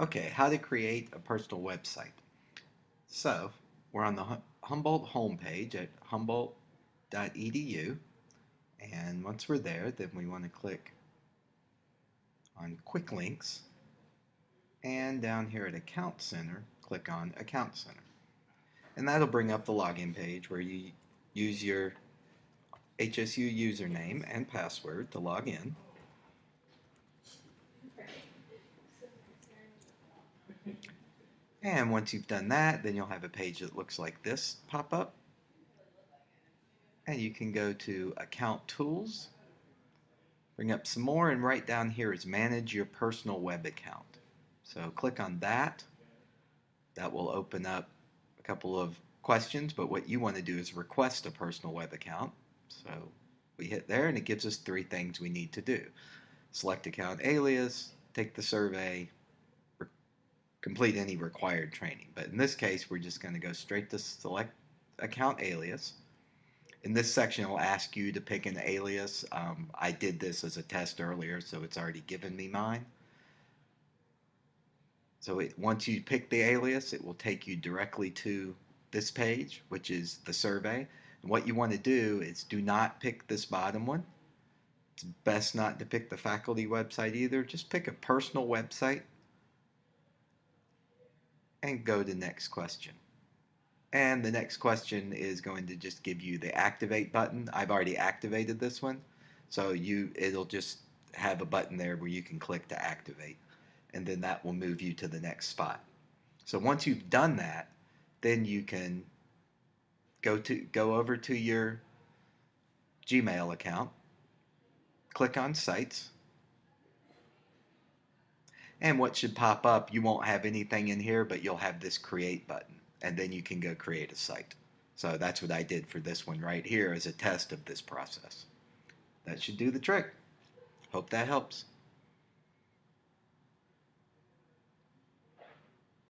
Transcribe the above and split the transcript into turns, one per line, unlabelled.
Okay, how to create a personal website. So, we're on the Humboldt homepage at humboldt.edu. And once we're there, then we want to click on Quick Links. And down here at Account Center, click on Account Center. And that'll bring up the login page where you use your HSU username and password to log in. And once you've done that, then you'll have a page that looks like this pop up. And you can go to Account Tools, bring up some more, and right down here is Manage Your Personal Web Account. So click on that. That will open up a couple of questions, but what you want to do is request a personal web account. So we hit there, and it gives us three things we need to do. Select account alias, take the survey, complete any required training. But in this case, we're just going to go straight to select account alias. In this section, it'll ask you to pick an alias. Um, I did this as a test earlier, so it's already given me mine. So it, once you pick the alias, it will take you directly to this page, which is the survey. And what you want to do is do not pick this bottom one. It's best not to pick the faculty website either. Just pick a personal website and go to next question. And the next question is going to just give you the activate button. I've already activated this one. So you it'll just have a button there where you can click to activate. And then that will move you to the next spot. So once you've done that, then you can go to go over to your Gmail account, click on sites, and what should pop up, you won't have anything in here, but you'll have this create button. And then you can go create a site. So that's what I did for this one right here as a test of this process. That should do the trick. Hope that helps.